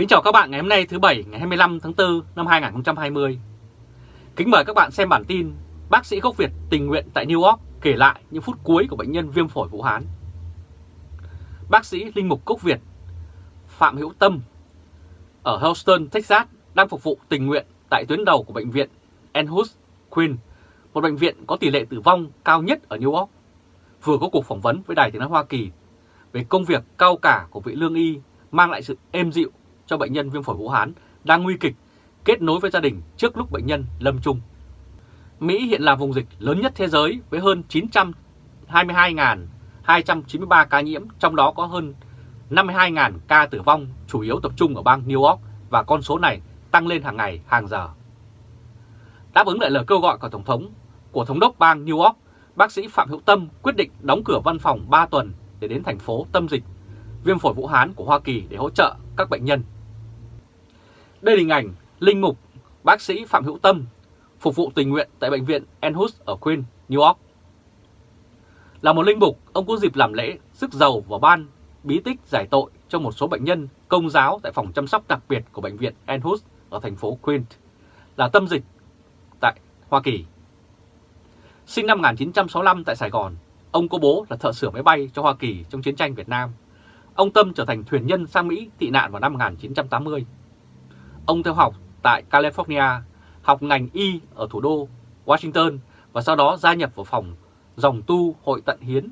Kính chào các bạn ngày hôm nay thứ Bảy ngày 25 tháng 4 năm 2020. Kính mời các bạn xem bản tin Bác sĩ gốc Việt tình nguyện tại New York kể lại những phút cuối của bệnh nhân viêm phổi Vũ Hán. Bác sĩ Linh Mục cốc Việt Phạm Hữu Tâm ở Houston, Texas đang phục vụ tình nguyện tại tuyến đầu của bệnh viện Enhus Queen, một bệnh viện có tỷ lệ tử vong cao nhất ở New York. Vừa có cuộc phỏng vấn với Đài tiếng nói Hoa Kỳ về công việc cao cả của vị lương y mang lại sự êm dịu cho bệnh nhân viêm phổi Vũ Hán đang nguy kịch kết nối với gia đình trước lúc bệnh nhân lâm chung. Mỹ hiện là vùng dịch lớn nhất thế giới với hơn 922.293 ca nhiễm, trong đó có hơn 52.000 ca tử vong, chủ yếu tập trung ở bang New York và con số này tăng lên hàng ngày, hàng giờ. Đáp ứng lại lời kêu gọi của Tổng thống của Thống đốc bang New York, bác sĩ Phạm Hữu Tâm quyết định đóng cửa văn phòng 3 tuần để đến thành phố tâm dịch viêm phổi Vũ Hán của Hoa Kỳ để hỗ trợ các bệnh nhân. Đây là hình ảnh Linh Mục, bác sĩ Phạm Hữu Tâm phục vụ tình nguyện tại bệnh viện Enhus ở Queen, New York. Là một linh mục, ông có dịp làm lễ sức giàu vào ban bí tích giải tội cho một số bệnh nhân công giáo tại phòng chăm sóc đặc biệt của bệnh viện Enhus ở thành phố Queen, là tâm dịch tại Hoa Kỳ. Sinh năm 1965 tại Sài Gòn, ông có bố là thợ sửa máy bay cho Hoa Kỳ trong chiến tranh Việt Nam. Ông Tâm trở thành thuyền nhân sang Mỹ tị nạn vào năm 1980. Ông theo học tại California, học ngành y ở thủ đô Washington và sau đó gia nhập vào phòng dòng tu hội tận hiến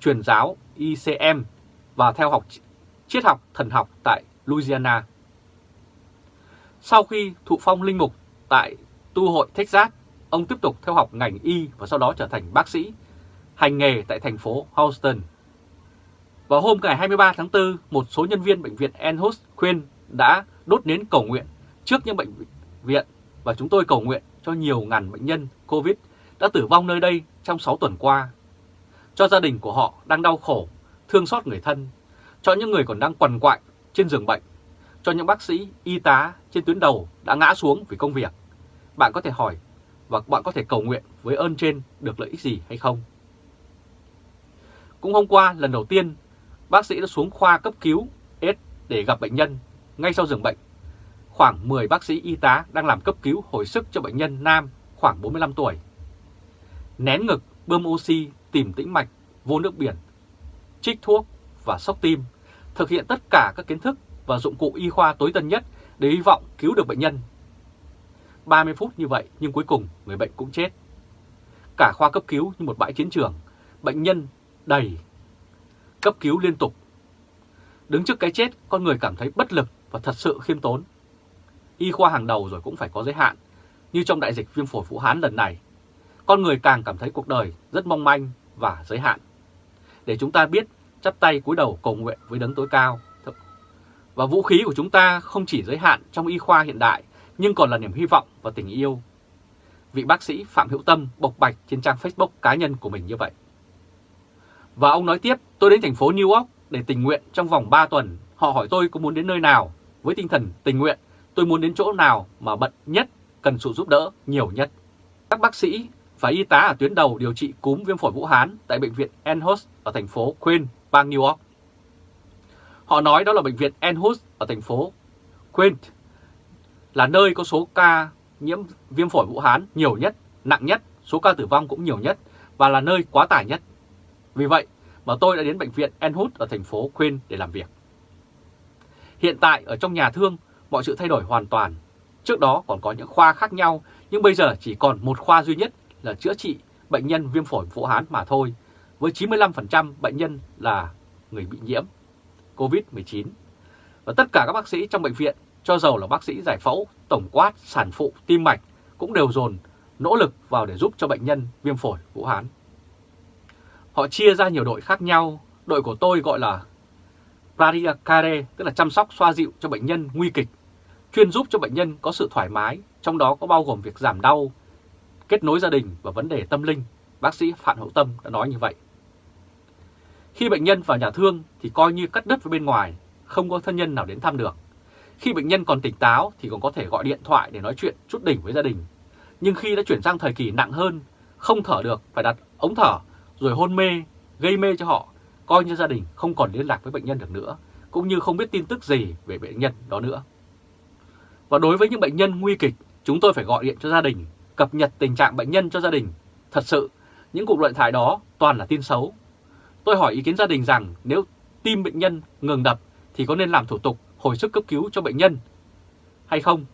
truyền giáo ICM và theo học triết học thần học tại Louisiana. Sau khi thụ phong linh mục tại tu hội Texas, ông tiếp tục theo học ngành y và sau đó trở thành bác sĩ, hành nghề tại thành phố Houston. Vào hôm ngày 23 tháng 4, một số nhân viên bệnh viện Enhus khuyên đã đốt nến cầu nguyện trước những bệnh viện và chúng tôi cầu nguyện cho nhiều ngàn bệnh nhân COVID đã tử vong nơi đây trong 6 tuần qua. Cho gia đình của họ đang đau khổ, thương xót người thân, cho những người còn đang quằn quại trên giường bệnh, cho những bác sĩ, y tá trên tuyến đầu đã ngã xuống vì công việc. Bạn có thể hỏi và bạn có thể cầu nguyện với ơn trên được lợi ích gì hay không? Cũng hôm qua, lần đầu tiên, bác sĩ đã xuống khoa cấp cứu S để gặp bệnh nhân ngay sau giường bệnh. Khoảng 10 bác sĩ y tá đang làm cấp cứu hồi sức cho bệnh nhân nam khoảng 45 tuổi. Nén ngực, bơm oxy, tìm tĩnh mạch, vô nước biển, trích thuốc và sốc tim, thực hiện tất cả các kiến thức và dụng cụ y khoa tối tân nhất để hy vọng cứu được bệnh nhân. 30 phút như vậy nhưng cuối cùng người bệnh cũng chết. Cả khoa cấp cứu như một bãi chiến trường, bệnh nhân đầy, cấp cứu liên tục. Đứng trước cái chết, con người cảm thấy bất lực và thật sự khiêm tốn. Y khoa hàng đầu rồi cũng phải có giới hạn, như trong đại dịch viêm phổi Vũ Hán lần này. Con người càng cảm thấy cuộc đời rất mong manh và giới hạn. Để chúng ta biết chắp tay cúi đầu cầu nguyện với đấng tối cao. Và vũ khí của chúng ta không chỉ giới hạn trong y khoa hiện đại, nhưng còn là niềm hy vọng và tình yêu. Vị bác sĩ Phạm Hữu Tâm bộc bạch trên trang Facebook cá nhân của mình như vậy. Và ông nói tiếp, tôi đến thành phố New York để tình nguyện trong vòng 3 tuần. Họ hỏi tôi có muốn đến nơi nào. Với tinh thần tình nguyện, tôi muốn đến chỗ nào mà bận nhất, cần sự giúp đỡ nhiều nhất. Các bác sĩ và y tá ở tuyến đầu điều trị cúm viêm phổi Vũ Hán tại bệnh viện Enhus ở thành phố Queen, bang New York. Họ nói đó là bệnh viện Enhus ở thành phố Queen là nơi có số ca nhiễm viêm phổi Vũ Hán nhiều nhất, nặng nhất, số ca tử vong cũng nhiều nhất và là nơi quá tải nhất. Vì vậy mà tôi đã đến bệnh viện Enhut ở thành phố Queen để làm việc. Hiện tại ở trong nhà thương, mọi sự thay đổi hoàn toàn. Trước đó còn có những khoa khác nhau, nhưng bây giờ chỉ còn một khoa duy nhất là chữa trị bệnh nhân viêm phổi Vũ Hán mà thôi, với 95% bệnh nhân là người bị nhiễm COVID-19. Và tất cả các bác sĩ trong bệnh viện, cho dầu là bác sĩ giải phẫu, tổng quát, sản phụ, tim mạch, cũng đều dồn nỗ lực vào để giúp cho bệnh nhân viêm phổi Vũ Hán. Họ chia ra nhiều đội khác nhau, đội của tôi gọi là Care, tức là chăm sóc xoa dịu cho bệnh nhân nguy kịch, chuyên giúp cho bệnh nhân có sự thoải mái, trong đó có bao gồm việc giảm đau, kết nối gia đình và vấn đề tâm linh, bác sĩ Phạm Hậu Tâm đã nói như vậy. Khi bệnh nhân vào nhà thương thì coi như cắt đứt với bên ngoài, không có thân nhân nào đến thăm được. Khi bệnh nhân còn tỉnh táo thì còn có thể gọi điện thoại để nói chuyện chút đỉnh với gia đình. Nhưng khi đã chuyển sang thời kỳ nặng hơn, không thở được phải đặt ống thở rồi hôn mê, gây mê cho họ, coi như gia đình không còn liên lạc với bệnh nhân được nữa, cũng như không biết tin tức gì về bệnh nhân đó nữa. Và đối với những bệnh nhân nguy kịch, chúng tôi phải gọi điện cho gia đình, cập nhật tình trạng bệnh nhân cho gia đình. Thật sự, những cuộc điện thoại đó toàn là tin xấu. Tôi hỏi ý kiến gia đình rằng nếu tim bệnh nhân ngừng đập thì có nên làm thủ tục hồi sức cấp cứu cho bệnh nhân hay không?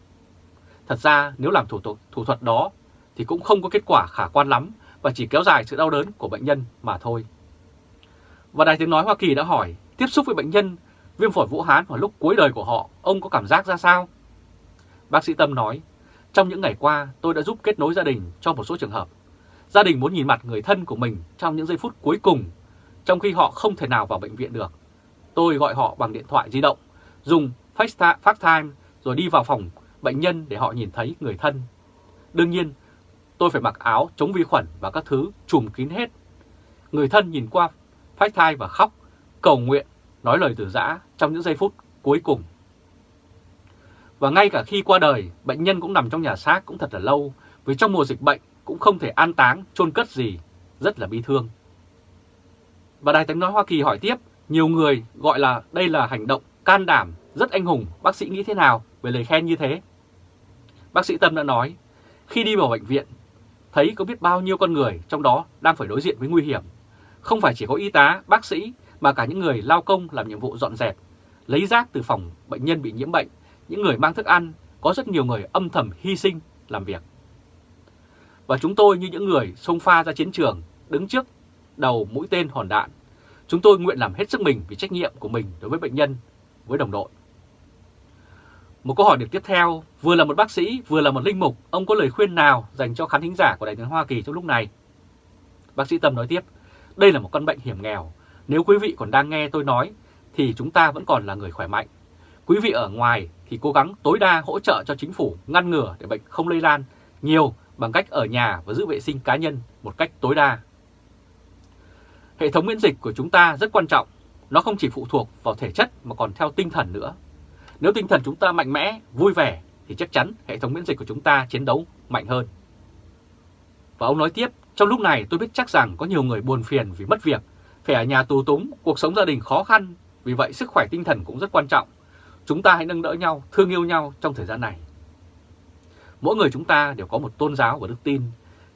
Thật ra nếu làm thủ tục thủ thuật đó thì cũng không có kết quả khả quan lắm và chỉ kéo dài sự đau đớn của bệnh nhân mà thôi. Và Đài Tiếng Nói Hoa Kỳ đã hỏi, tiếp xúc với bệnh nhân viêm phổi Vũ Hán vào lúc cuối đời của họ, ông có cảm giác ra sao? Bác sĩ Tâm nói, trong những ngày qua tôi đã giúp kết nối gia đình cho một số trường hợp. Gia đình muốn nhìn mặt người thân của mình trong những giây phút cuối cùng, trong khi họ không thể nào vào bệnh viện được. Tôi gọi họ bằng điện thoại di động, dùng FaceTime rồi đi vào phòng bệnh nhân để họ nhìn thấy người thân. Đương nhiên, tôi phải mặc áo chống vi khuẩn và các thứ trùm kín hết. Người thân nhìn qua FaceTime và khóc, cầu nguyện, nói lời từ giã trong những giây phút cuối cùng. Và ngay cả khi qua đời, bệnh nhân cũng nằm trong nhà xác cũng thật là lâu, vì trong mùa dịch bệnh cũng không thể an táng, chôn cất gì, rất là bi thương. Và Đài tiếng nói Hoa Kỳ hỏi tiếp, nhiều người gọi là đây là hành động can đảm, rất anh hùng, bác sĩ nghĩ thế nào về lời khen như thế? Bác sĩ Tâm đã nói, khi đi vào bệnh viện, thấy có biết bao nhiêu con người trong đó đang phải đối diện với nguy hiểm. Không phải chỉ có y tá, bác sĩ, mà cả những người lao công làm nhiệm vụ dọn dẹp, lấy rác từ phòng bệnh nhân bị nhiễm bệnh, những người mang thức ăn, có rất nhiều người âm thầm hy sinh làm việc. Và chúng tôi như những người xông pha ra chiến trường, đứng trước đầu mũi tên hòn đạn, chúng tôi nguyện làm hết sức mình vì trách nhiệm của mình đối với bệnh nhân, với đồng đội. Một câu hỏi được tiếp theo, vừa là một bác sĩ, vừa là một linh mục, ông có lời khuyên nào dành cho khán thính giả của Đại tiếng Hoa Kỳ trong lúc này? Bác sĩ Tâm nói tiếp, đây là một căn bệnh hiểm nghèo. Nếu quý vị còn đang nghe tôi nói, thì chúng ta vẫn còn là người khỏe mạnh. Quý vị ở ngoài thì cố gắng tối đa hỗ trợ cho chính phủ ngăn ngừa để bệnh không lây lan nhiều bằng cách ở nhà và giữ vệ sinh cá nhân một cách tối đa. Hệ thống miễn dịch của chúng ta rất quan trọng, nó không chỉ phụ thuộc vào thể chất mà còn theo tinh thần nữa. Nếu tinh thần chúng ta mạnh mẽ, vui vẻ thì chắc chắn hệ thống miễn dịch của chúng ta chiến đấu mạnh hơn. Và ông nói tiếp, trong lúc này tôi biết chắc rằng có nhiều người buồn phiền vì mất việc, phải ở nhà tù túng, cuộc sống gia đình khó khăn, vì vậy sức khỏe tinh thần cũng rất quan trọng. Chúng ta hãy nâng đỡ nhau, thương yêu nhau trong thời gian này. Mỗi người chúng ta đều có một tôn giáo và đức tin.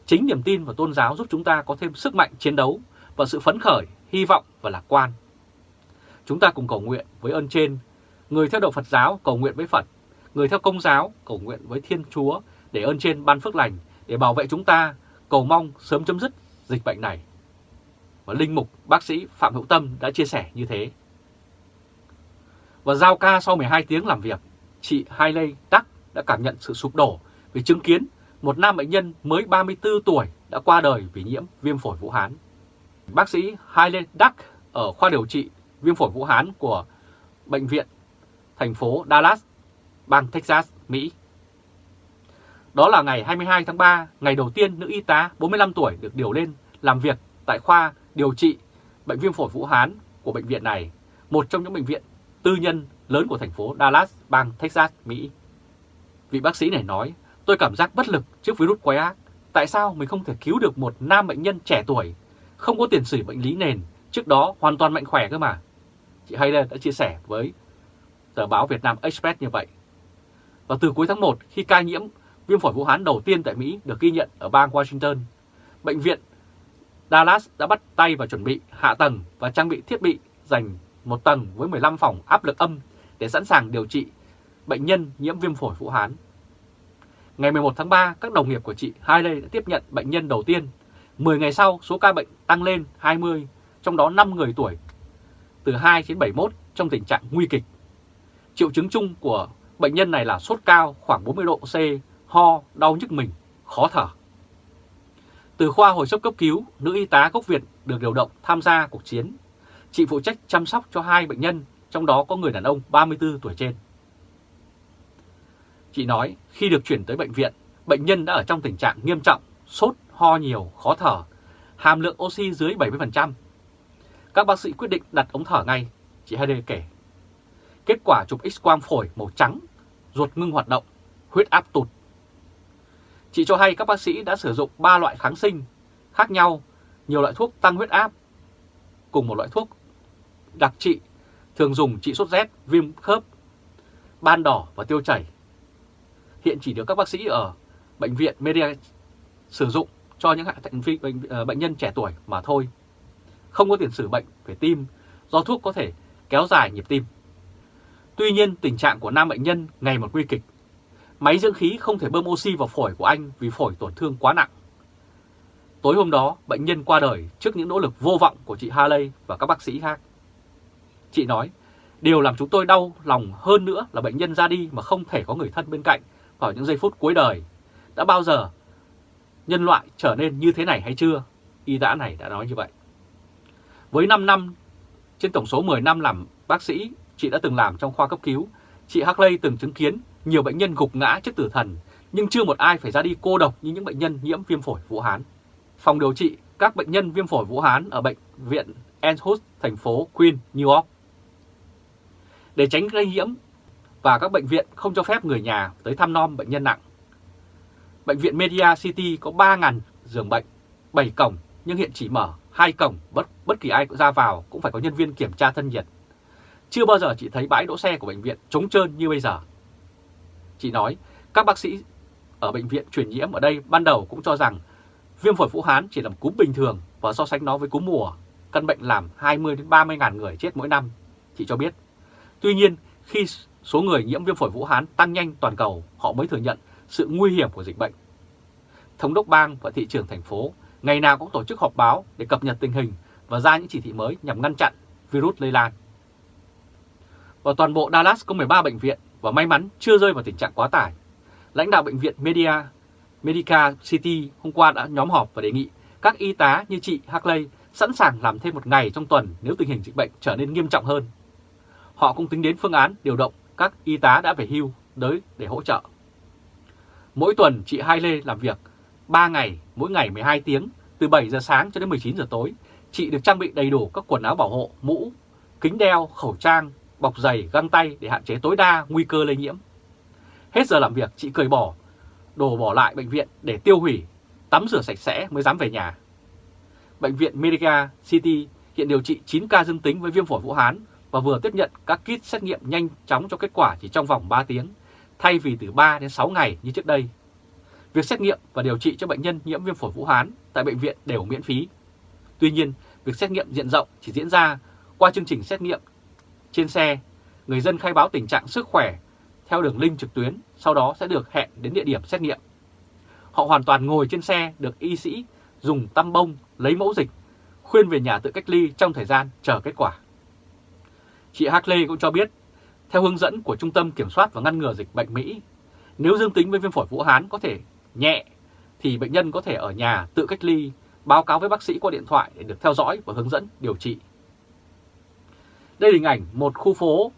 Chính niềm tin và tôn giáo giúp chúng ta có thêm sức mạnh chiến đấu và sự phấn khởi, hy vọng và lạc quan. Chúng ta cùng cầu nguyện với ơn trên Người theo đạo Phật giáo cầu nguyện với Phật, người theo công giáo cầu nguyện với Thiên Chúa để ơn trên ban phước lành, để bảo vệ chúng ta, cầu mong sớm chấm dứt dịch bệnh này. Và Linh Mục bác sĩ Phạm Hữu Tâm đã chia sẻ như thế. Và giao ca sau 12 tiếng làm việc, chị Hailey Đắc đã cảm nhận sự sụp đổ vì chứng kiến một nam bệnh nhân mới 34 tuổi đã qua đời vì nhiễm viêm phổi Vũ Hán. Bác sĩ Hailey Đắc ở khoa điều trị viêm phổi Vũ Hán của Bệnh viện thành phố Dallas, bang Texas, Mỹ. Đó là ngày 22 tháng 3, ngày đầu tiên nữ y tá 45 tuổi được điều lên làm việc tại khoa điều trị bệnh viêm phổi Vũ Hán của bệnh viện này, một trong những bệnh viện tư nhân lớn của thành phố Dallas, bang Texas, Mỹ. Vị bác sĩ này nói, tôi cảm giác bất lực trước virus quái ác. Tại sao mình không thể cứu được một nam bệnh nhân trẻ tuổi, không có tiền sử bệnh lý nền, trước đó hoàn toàn mạnh khỏe cơ mà. Chị Hayden đã chia sẻ với tờ báo Việt Nam Express như vậy. Và từ cuối tháng 1, khi ca nhiễm viêm phổi Vũ Hán đầu tiên tại Mỹ được ghi nhận ở bang Washington, bệnh viện Dallas đã bắt tay vào chuẩn bị hạ tầng và trang bị thiết bị dành một tầng với 15 phòng áp lực âm để sẵn sàng điều trị bệnh nhân nhiễm viêm phổi Vũ Hán. Ngày 11 tháng 3, các đồng nghiệp của chị Hailey đã tiếp nhận bệnh nhân đầu tiên. 10 ngày sau, số ca bệnh tăng lên 20, trong đó 5 người tuổi từ 2 đến 71 trong tình trạng nguy kịch. Triệu chứng chung của bệnh nhân này là sốt cao khoảng 40 độ C, ho, đau nhức mình, khó thở. Từ khoa hồi sức cấp cứu, nữ y tá gốc Việt được điều động tham gia cuộc chiến. Chị phụ trách chăm sóc cho hai bệnh nhân, trong đó có người đàn ông 34 tuổi trên. Chị nói khi được chuyển tới bệnh viện, bệnh nhân đã ở trong tình trạng nghiêm trọng, sốt, ho nhiều, khó thở, hàm lượng oxy dưới 70%. Các bác sĩ quyết định đặt ống thở ngay, chị Heide kể. Kết quả chụp x-quang phổi màu trắng, ruột ngưng hoạt động, huyết áp tụt. Chị cho hay các bác sĩ đã sử dụng 3 loại kháng sinh khác nhau, nhiều loại thuốc tăng huyết áp, cùng một loại thuốc đặc trị thường dùng trị sốt rét, viêm khớp, ban đỏ và tiêu chảy. Hiện chỉ được các bác sĩ ở bệnh viện Media sử dụng cho những bệnh, ờ, bệnh nhân trẻ tuổi mà thôi. Không có tiền sử bệnh về tim do thuốc có thể kéo dài nhịp tim. Tuy nhiên tình trạng của nam bệnh nhân ngày một nguy kịch. Máy dưỡng khí không thể bơm oxy vào phổi của anh vì phổi tổn thương quá nặng. Tối hôm đó, bệnh nhân qua đời trước những nỗ lực vô vọng của chị Haley và các bác sĩ khác. Chị nói, điều làm chúng tôi đau lòng hơn nữa là bệnh nhân ra đi mà không thể có người thân bên cạnh vào những giây phút cuối đời. Đã bao giờ nhân loại trở nên như thế này hay chưa? Y tá này đã nói như vậy. Với 5 năm, trên tổng số 10 năm làm bác sĩ, chị đã từng làm trong khoa cấp cứu. Chị Harley từng chứng kiến nhiều bệnh nhân gục ngã trước tử thần, nhưng chưa một ai phải ra đi cô độc như những bệnh nhân nhiễm viêm phổi Vũ Hán. Phòng điều trị các bệnh nhân viêm phổi Vũ Hán ở bệnh viện Enhus, thành phố Queen, New York. Để tránh lây nhiễm và các bệnh viện không cho phép người nhà tới thăm nom bệnh nhân nặng. Bệnh viện Media City có 3.000 giường bệnh, 7 cổng nhưng hiện chỉ mở hai cổng, bất bất kỳ ai ra vào cũng phải có nhân viên kiểm tra thân nhiệt. Chưa bao giờ chị thấy bãi đỗ xe của bệnh viện trống trơn như bây giờ. Chị nói, các bác sĩ ở bệnh viện truyền nhiễm ở đây ban đầu cũng cho rằng viêm phổi Vũ Hán chỉ là một cúm bình thường và so sánh nó với cúm mùa, căn bệnh làm 20 đến 30 ngàn người chết mỗi năm, chị cho biết. Tuy nhiên, khi số người nhiễm viêm phổi Vũ Hán tăng nhanh toàn cầu, họ mới thừa nhận sự nguy hiểm của dịch bệnh. Thống đốc bang và thị trưởng thành phố ngày nào cũng tổ chức họp báo để cập nhật tình hình và ra những chỉ thị mới nhằm ngăn chặn virus lây lan. và toàn bộ Dallas có 13 bệnh viện và may mắn chưa rơi vào tình trạng quá tải. Lãnh đạo bệnh viện Media, Medica City hôm qua đã nhóm họp và đề nghị các y tá như chị Hackley sẵn sàng làm thêm một ngày trong tuần nếu tình hình dịch bệnh trở nên nghiêm trọng hơn. Họ cũng tính đến phương án điều động các y tá đã về hưu tới để hỗ trợ. Mỗi tuần chị Hailey làm việc 3 ngày, mỗi ngày 12 tiếng, từ 7 giờ sáng cho đến 19 giờ tối. Chị được trang bị đầy đủ các quần áo bảo hộ, mũ, kính đeo, khẩu trang, bọc giày, găng tay để hạn chế tối đa nguy cơ lây nhiễm. Hết giờ làm việc, chị cởi bỏ, đồ bỏ lại bệnh viện để tiêu hủy, tắm rửa sạch sẽ mới dám về nhà. Bệnh viện Medica City hiện điều trị 9 ca dương tính với viêm phổi Vũ Hán và vừa tiếp nhận các kit xét nghiệm nhanh chóng cho kết quả chỉ trong vòng 3 tiếng, thay vì từ 3 đến 6 ngày như trước đây. Việc xét nghiệm và điều trị cho bệnh nhân nhiễm viêm phổi Vũ Hán tại bệnh viện đều miễn phí. Tuy nhiên, việc xét nghiệm diện rộng chỉ diễn ra qua chương trình xét nghiệm trên xe. Người dân khai báo tình trạng sức khỏe theo đường link trực tuyến, sau đó sẽ được hẹn đến địa điểm xét nghiệm. Họ hoàn toàn ngồi trên xe được y sĩ dùng tăm bông lấy mẫu dịch, khuyên về nhà tự cách ly trong thời gian chờ kết quả. Chị Hartley cũng cho biết, theo hướng dẫn của Trung tâm Kiểm soát và Ngăn ngừa Dịch bệnh Mỹ, nếu dương tính với viêm phổi Vũ Hán có thể nhẹ thì bệnh nhân có thể ở nhà tự cách ly, báo cáo với bác sĩ qua điện thoại để được theo dõi và hướng dẫn điều trị. Đây là hình ảnh một khu phố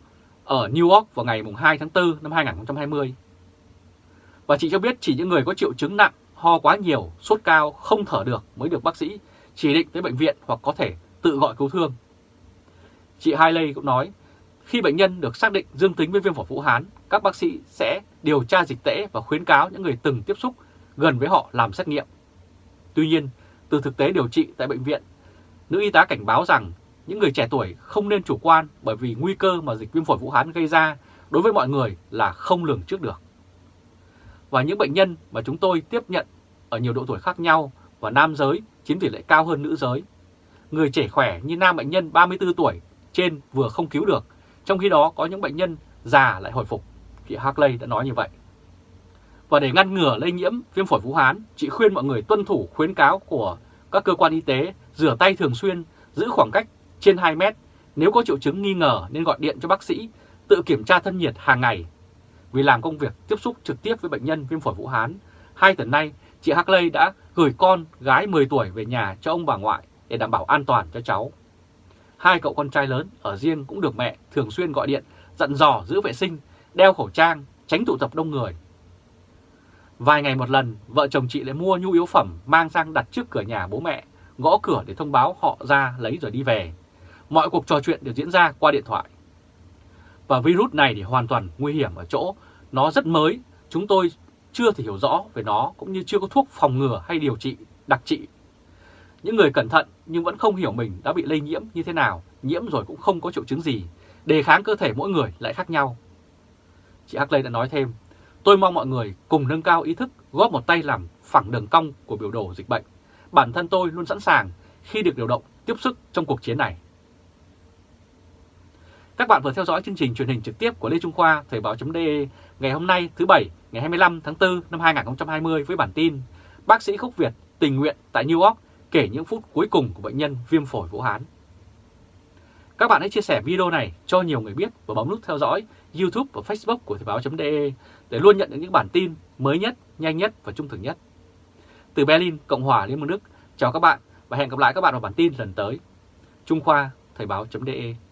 ở New York vào ngày 2 tháng 4 năm 2020. Và chị cho biết chỉ những người có triệu chứng nặng, ho quá nhiều, sốt cao, không thở được mới được bác sĩ chỉ định tới bệnh viện hoặc có thể tự gọi cứu thương. Chị Hailey cũng nói, khi bệnh nhân được xác định dương tính với viêm phổi Vũ Hán, các bác sĩ sẽ điều tra dịch tễ và khuyến cáo những người từng tiếp xúc gần với họ làm xét nghiệm. Tuy nhiên, từ thực tế điều trị tại bệnh viện, nữ y tá cảnh báo rằng những người trẻ tuổi không nên chủ quan bởi vì nguy cơ mà dịch viêm phổi Vũ Hán gây ra đối với mọi người là không lường trước được. Và những bệnh nhân mà chúng tôi tiếp nhận ở nhiều độ tuổi khác nhau và nam giới chiếm tỷ lệ cao hơn nữ giới. Người trẻ khỏe như nam bệnh nhân 34 tuổi trên vừa không cứu được, trong khi đó có những bệnh nhân già lại hồi phục. Chị harkley đã nói như vậy. Và để ngăn ngừa lây nhiễm viêm phổi Vũ Hán, chị khuyên mọi người tuân thủ khuyến cáo của các cơ quan y tế, rửa tay thường xuyên, giữ khoảng cách trên 2 mét. Nếu có triệu chứng nghi ngờ nên gọi điện cho bác sĩ, tự kiểm tra thân nhiệt hàng ngày. Vì làm công việc tiếp xúc trực tiếp với bệnh nhân viêm phổi Vũ Hán, hai tuần nay chị Hartley đã gửi con gái 10 tuổi về nhà cho ông bà ngoại để đảm bảo an toàn cho cháu. Hai cậu con trai lớn ở riêng cũng được mẹ thường xuyên gọi điện, dặn dò giữ vệ sinh, đeo khẩu trang, tránh tụ tập đông người. Vài ngày một lần, vợ chồng chị lại mua nhu yếu phẩm mang sang đặt trước cửa nhà bố mẹ, gõ cửa để thông báo họ ra lấy rồi đi về. Mọi cuộc trò chuyện đều diễn ra qua điện thoại. Và virus này thì hoàn toàn nguy hiểm ở chỗ nó rất mới, chúng tôi chưa thể hiểu rõ về nó cũng như chưa có thuốc phòng ngừa hay điều trị đặc trị. Những người cẩn thận nhưng vẫn không hiểu mình đã bị lây nhiễm như thế nào, nhiễm rồi cũng không có triệu chứng gì, đề kháng cơ thể mỗi người lại khác nhau. Chị Hắc Lê đã nói thêm, tôi mong mọi người cùng nâng cao ý thức góp một tay làm phẳng đường cong của biểu đồ dịch bệnh. Bản thân tôi luôn sẵn sàng khi được điều động tiếp sức trong cuộc chiến này. Các bạn vừa theo dõi chương trình truyền hình trực tiếp của Lê Trung Khoa Thời báo.de ngày hôm nay thứ Bảy ngày 25 tháng 4 năm 2020 với bản tin Bác sĩ Khúc Việt tình nguyện tại New York kể những phút cuối cùng của bệnh nhân viêm phổi Vũ Hán. Các bạn hãy chia sẻ video này cho nhiều người biết và bấm nút theo dõi YouTube và Facebook của Thời báo.de để luôn nhận được những bản tin mới nhất, nhanh nhất và trung thực nhất. Từ Berlin, Cộng hòa Liên bang Đức, chào các bạn và hẹn gặp lại các bạn vào bản tin lần tới. Trung Khoa Thời báo.de